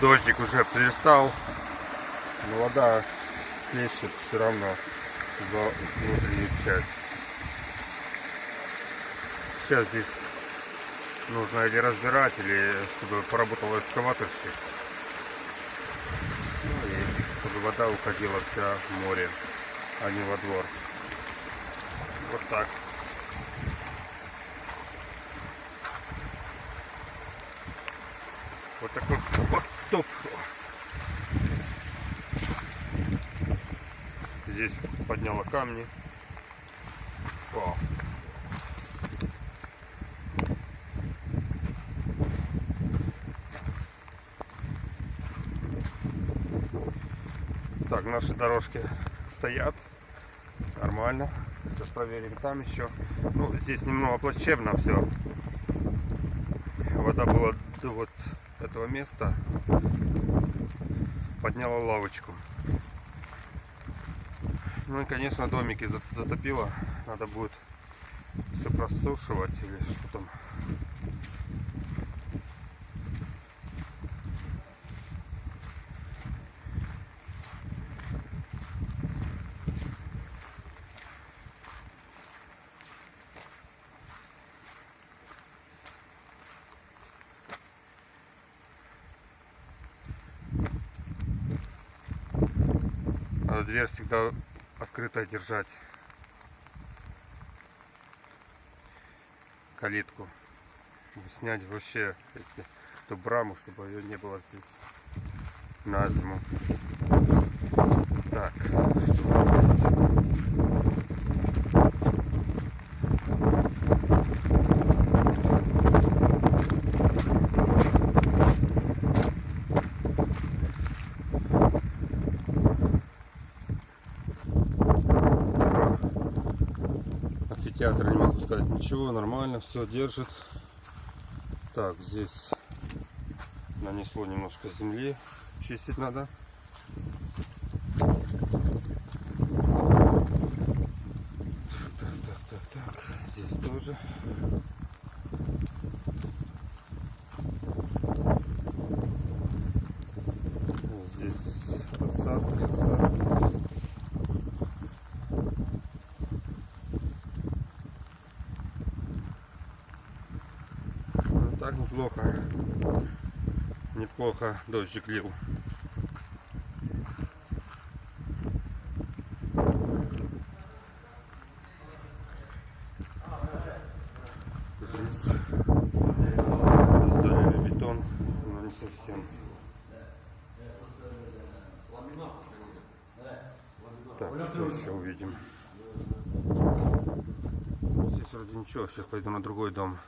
Дождик уже перестал, но вода плещет все равно за внутреннюю часть. Сейчас здесь нужно или разбирать, или чтобы поработал экскаваторщик. Ну и чтобы вода уходила вся в море, а не во двор. Вот так. Вот такой потоп. Здесь подняла камни. О. Так, наши дорожки стоят. Нормально. Сейчас проверим там еще. Ну, здесь немного плачевно все. Вода была вот этого места. Подняла лавочку. Ну и, конечно, домики за- затопило. Надо будет все просушивать или что там. Надо дверь всегда открытой держать. Калитку. Чтобы Снять вообще эти, эту браму, чтобы ее не было здесь на зиму. Так, что у нас здесь? Амфитеатр не могу сказать ничего, нормально, все держит. Так, здесь нанесло немножко земли, чистить надо. Так, так, так, так, здесь тоже. Здесь посадка, посадка. Ну, так неплохо. Неплохо дождик лил. Здесь бетон, но не совсем. Так, что еще увидим? Здесь вроде ничего, сейчас пойду на другой дом.